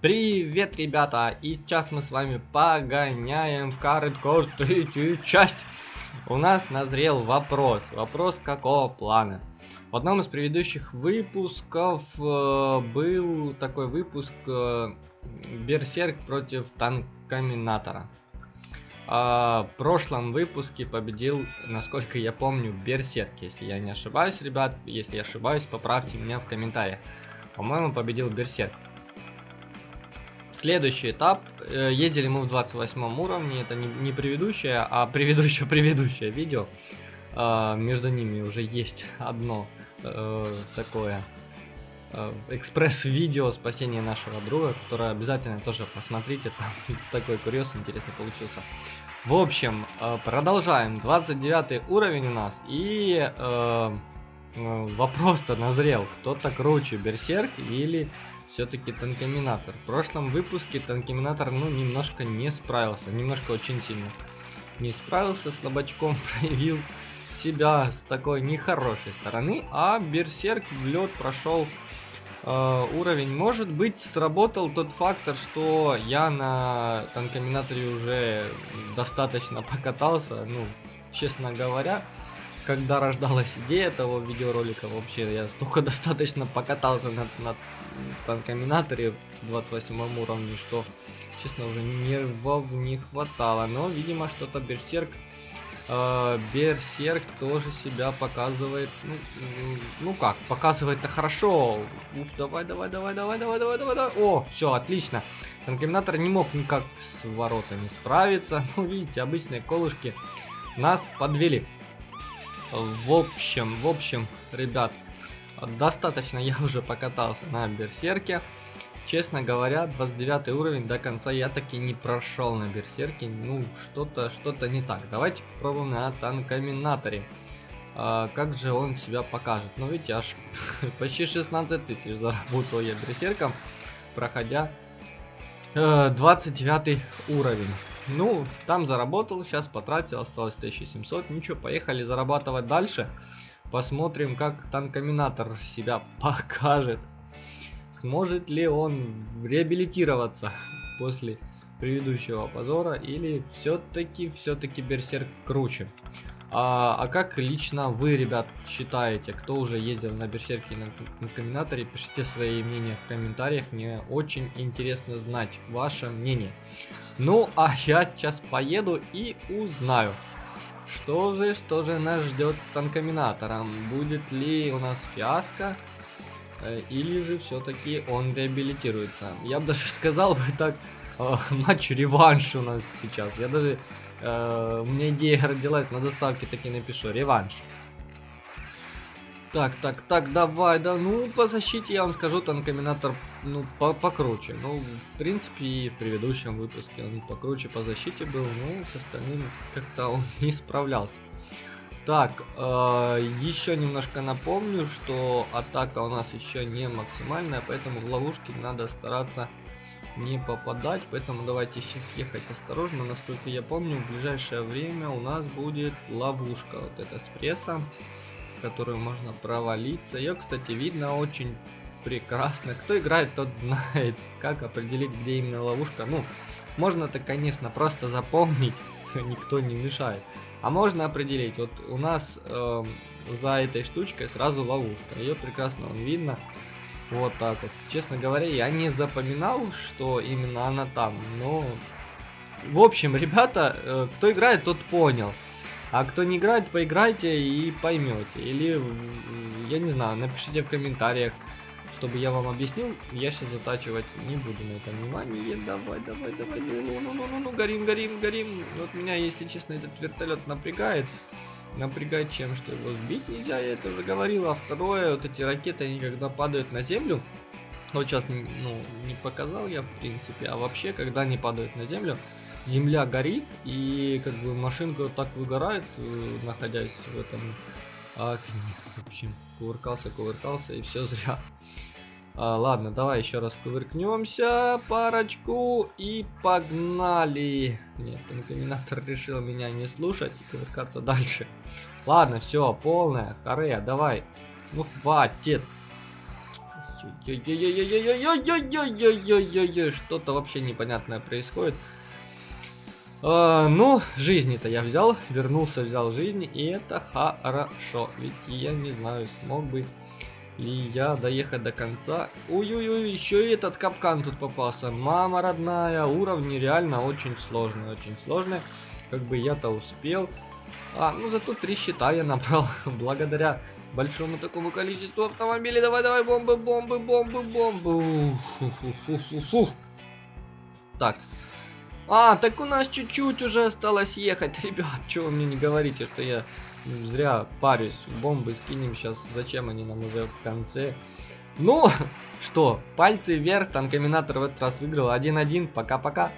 Привет, ребята! И сейчас мы с вами погоняем в Кардкор третью часть. У нас назрел вопрос. Вопрос какого плана? В одном из предыдущих выпусков э, был такой выпуск э, Берсерк против Танкоминатора. А, в прошлом выпуске победил, насколько я помню, Берсерк. Если я не ошибаюсь, ребят, если я ошибаюсь, поправьте меня в комментариях. По-моему, победил Берсерк. Следующий этап. Э, ездили мы в 28 уровне. Это не, не предыдущее, а предыдущее предыдущее видео. Э, между ними уже есть одно э, такое экспресс-видео спасения нашего друга, которое обязательно тоже посмотрите. Там такой курьез интересный получился. В общем, продолжаем. 29 уровень у нас. И вопрос-то назрел. Кто-то круче, Берсерк или все-таки танкоминатор. В прошлом выпуске танкоминатор, ну, немножко не справился. Немножко очень сильно не справился. Слабачком проявил себя с такой нехорошей стороны. А Берсерк в лед прошел э, уровень. Может быть, сработал тот фактор, что я на танкоминаторе уже достаточно покатался. Ну, честно говоря, когда рождалась идея этого видеоролика, вообще я столько достаточно покатался над, над танкоминаторе в 28 уровне, что, честно, уже нервов не хватало. Но, видимо, что-то Берсерк... Э, Берсерк тоже себя показывает... Ну, ну как, показывает-то хорошо. Ух, давай, давай, давай, давай, давай, давай, давай, давай. О, все, отлично. Танкоминатор не мог никак с воротами справиться. Ну, видите, обычные колышки нас подвели. В общем, в общем, ребят, достаточно я уже покатался на Берсерке. Честно говоря, 29 уровень до конца я таки не прошел на Берсерке. Ну, что-то что-то не так. Давайте попробуем на Танкоминаторе. А, как же он себя покажет? Ну, видите, аж почти 16 тысяч заработал я Берсерком, проходя э, 29 уровень. Ну, там заработал, сейчас потратил, осталось 1700. Ничего, поехали зарабатывать дальше. Посмотрим, как танкоминатор себя покажет. Сможет ли он реабилитироваться после предыдущего позора или все-таки все-таки берсерк круче. А, а как лично вы, ребят, считаете, кто уже ездил на Берсерке на, на Комбинаторе, пишите свои мнения в комментариях, мне очень интересно знать ваше мнение. Ну, а я сейчас поеду и узнаю, что же, что же нас ждет с Танкоминатором. Будет ли у нас фиаско, э, или же все-таки он реабилитируется. Я бы даже сказал бы так, э, матч реванш у нас сейчас. Я даже Э, у меня идея родилась, на доставке таки напишу. Реванш. Так, так, так, давай, да, ну, по защите я вам скажу, танкоминатор, ну, по покруче. Ну, в принципе, и в предыдущем выпуске он покруче по защите был, ну, с остальным как-то он не справлялся. Так, э, еще немножко напомню, что атака у нас еще не максимальная, поэтому в ловушке надо стараться не попадать, поэтому давайте сейчас ехать осторожно. Насколько я помню, в ближайшее время у нас будет ловушка, вот эта с прессом, в которую можно провалиться. Ее, кстати, видно очень прекрасно. Кто играет, тот знает, как определить, где именно ловушка. Ну, можно-то, конечно, просто запомнить, никто не мешает. А можно определить, вот у нас э, за этой штучкой сразу ловушка. Ее прекрасно видно. Вот так вот. Честно говоря, я не запоминал, что именно она там, но... В общем, ребята, э, кто играет, тот понял. А кто не играет, поиграйте и поймете. Или, я не знаю, напишите в комментариях, чтобы я вам объяснил. Я сейчас затачивать не буду на это внимание. Давай, давай, давай. Ну, ну, ну, ну, ну, ну, горим, горим, горим. Вот меня, если честно, этот вертолет напрягает напрягать чем, что его сбить нельзя, я это уже говорил. А второе, вот эти ракеты, они когда падают на землю, вот сейчас, ну, не показал я, в принципе, а вообще, когда они падают на землю, земля горит, и как бы машинка вот так выгорает, э, находясь в этом окне. В общем, кувыркался, кувыркался, и все зря. А, ладно, давай еще раз кувыркнемся, парочку, и погнали. Нет, комбинатор решил меня не слушать и кувыркаться дальше. Ладно, все, полная, харе, давай. Ну хватит. Что-то вообще непонятное происходит. А, ну, жизни-то я взял, вернулся, взял жизни, и это хорошо. Ведь я не знаю, смог бы ли я доехать до конца. Ой-ой-ой, еще и этот капкан тут попался. Мама родная, уровни реально очень сложные, очень сложные. Как бы я-то успел. А, ну зато три щита я набрал, благодаря большому такому количеству автомобилей. Давай, давай, бомбы, бомбы, бомбы, бомбы. Так. А, так у нас чуть-чуть уже осталось ехать. Ребят, что вы мне не говорите, что я зря парюсь. Бомбы скинем сейчас. Зачем они нам уже в конце? Ну, что, пальцы вверх, танкоминатор в этот раз выиграл 1-1, пока-пока.